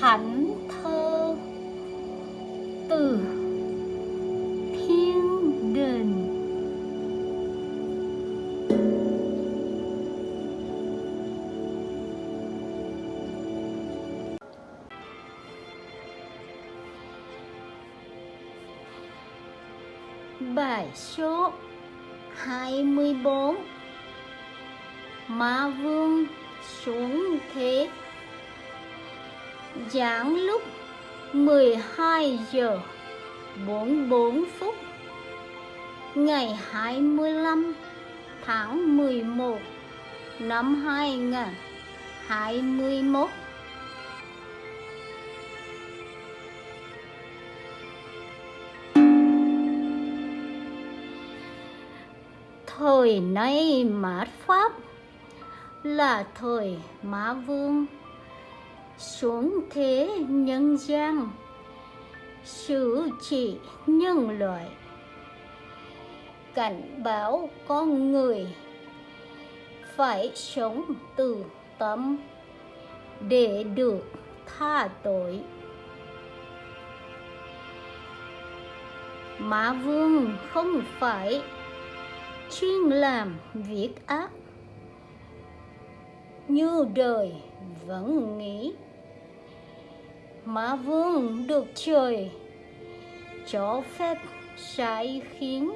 thánh thơ từ thiên đình Bài số 24 Ma Vương xuống thế Giảng lúc 12 giờ 44 phút, Ngày 25 tháng 11 năm 2021 Thời nay mạt Pháp là thời Mã Vương xuống thế nhân gian, xử trị nhân loại. Cảnh báo con người phải sống từ tâm để được tha tội. Mã Vương không phải chuyên làm việc ác, như đời vẫn nghĩ má Vương được trời. Cho phép sai khiến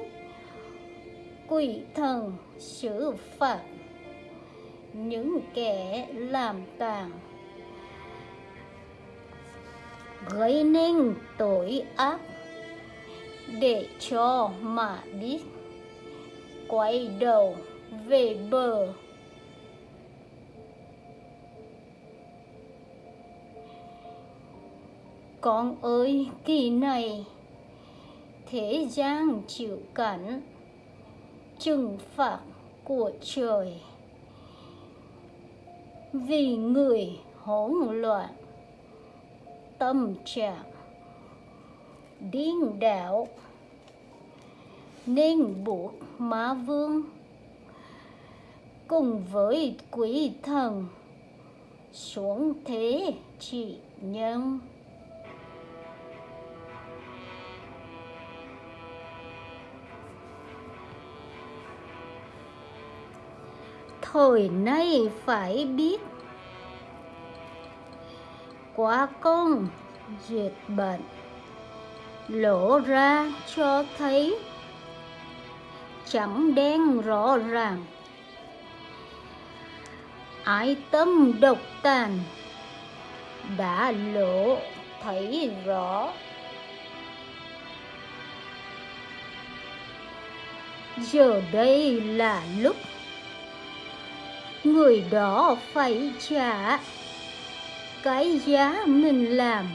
quỷ thần xử phạt. Những kẻ làm tàn gây nên tội ác để cho mà biết quay đầu về bờ. Con ơi, kỳ này thế gian chịu cảnh trừng phạt của trời. Vì người hỗn loạn, tâm trạng điên đảo, nên buộc má vương cùng với quỷ thần xuống thế trị nhân. Thời nay phải biết. Quá công duyệt bệnh. Lộ ra cho thấy. Chẳng đen rõ ràng. Ái tâm độc tàn. Đã lộ thấy rõ. Giờ đây là lúc người đó phải trả cái giá mình làm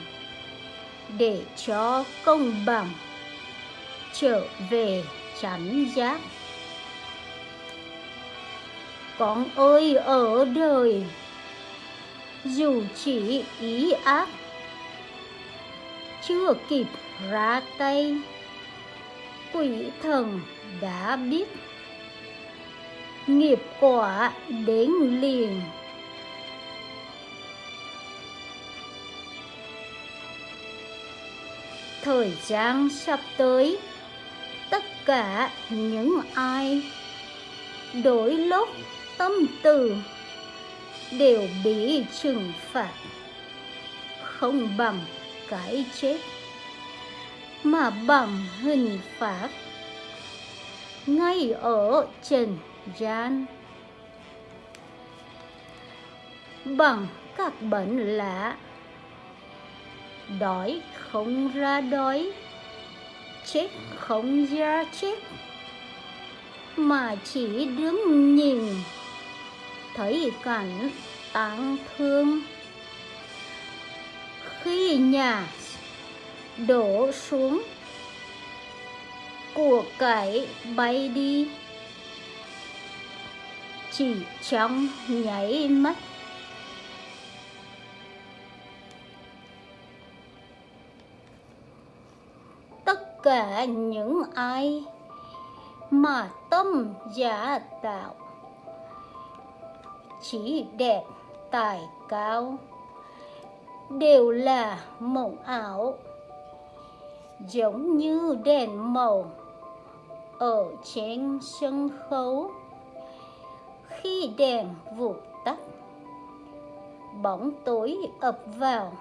để cho công bằng trở về chánh giác. Con ơi, ở đời, dù chỉ ý ác, chưa kịp ra tay, quỷ thần đã biết nghiệp quả đến liền. Thời gian sắp tới, tất cả những ai đổi lốt tâm từ đều bị trừng phạt, không bằng cái chết mà bằng hình phạt ngay ở trần gian bằng các bệnh lạ. Đói không ra đói. Chết không ra chết. Mà chỉ đứng nhìn. Thấy cảnh tang thương. Khi nhà đổ xuống của cải bay đi chỉ trong nháy mắt. Tất cả những ai mà tâm giả tạo chỉ đẹp, tài cao, đều là mộng ảo, giống như đèn màu ở trên sân khấu khi đèn vụt tắt, bóng tối ập vào,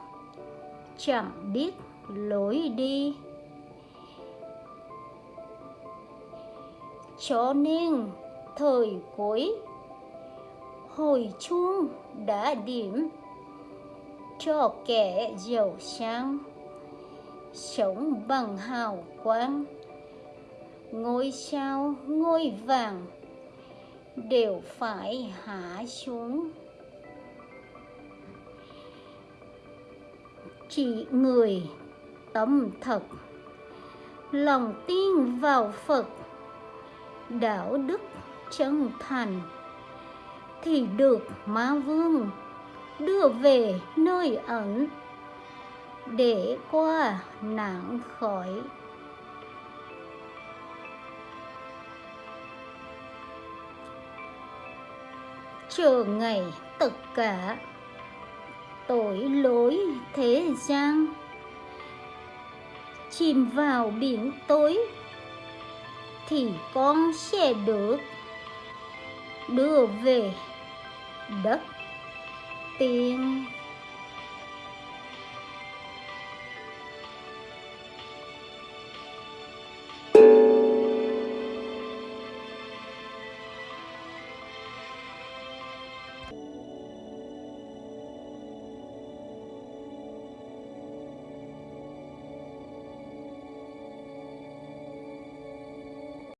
chẳng biết lối đi. Cho nên thời cuối, hồi chuông đã điểm cho kẻ giàu sang. Sống bằng hào quang, ngôi sao ngôi vàng đều phải hạ xuống. Chỉ người tâm thật, lòng tin vào phật, đạo đức chân thành, thì được ma vương đưa về nơi ẩn để qua nạn khỏi. Chờ ngày tất cả. Tội lỗi thế gian. Chìm vào biển tối thì con sẽ được đưa về đất tiên.